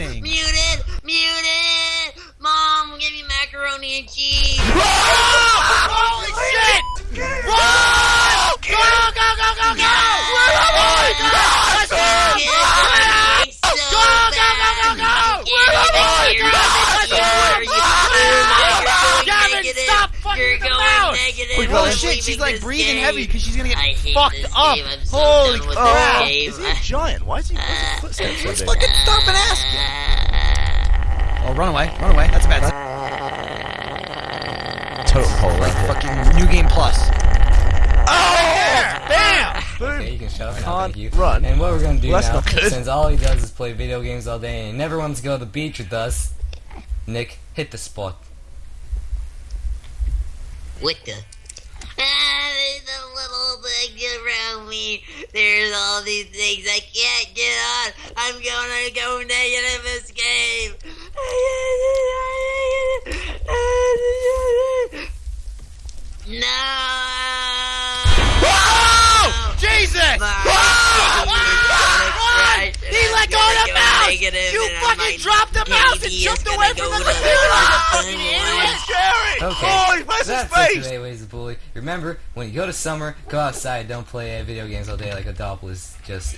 anything. Muted! Muted! Mom, give me macaroni and cheese! Holy shit! Run! Go, go, go, go, go! Where am I? Let's go! Go, go, go, go, go! Where am I? Let's go! Gavin, stop fucking You're with the going mouse. negative. Wait, Oh shit, she's like breathing game. heavy because she's gonna get fucked up. I'm so Holy done crap! Is he a giant? Why is he pushing footsteps Let's fucking stop and ask him. Oh, run away, run away. That's a bad sign. Totem pole Like right fucking New Game Plus. Oh! oh bam! Boom! Okay, you can shut up now, Can't thank you. run. And what we're gonna do Well, that's now, since all he does is play video games all day and he never wants to go to the beach with us, Nick, hit the spot. What the? Ah, there's a little thing around me. There's all these things I can't get on. I'm gonna go negative this game. No. Whoa! Jesus! Whoa! Run! He let go of the mouse! You fucking dropped the mouse and jumped away from the computer! You fucking idiot! Okay, Oh, he his that's it face! today, Ways to Bully. Remember, when you go to summer, go outside, don't play video games all day like Adopolis. Just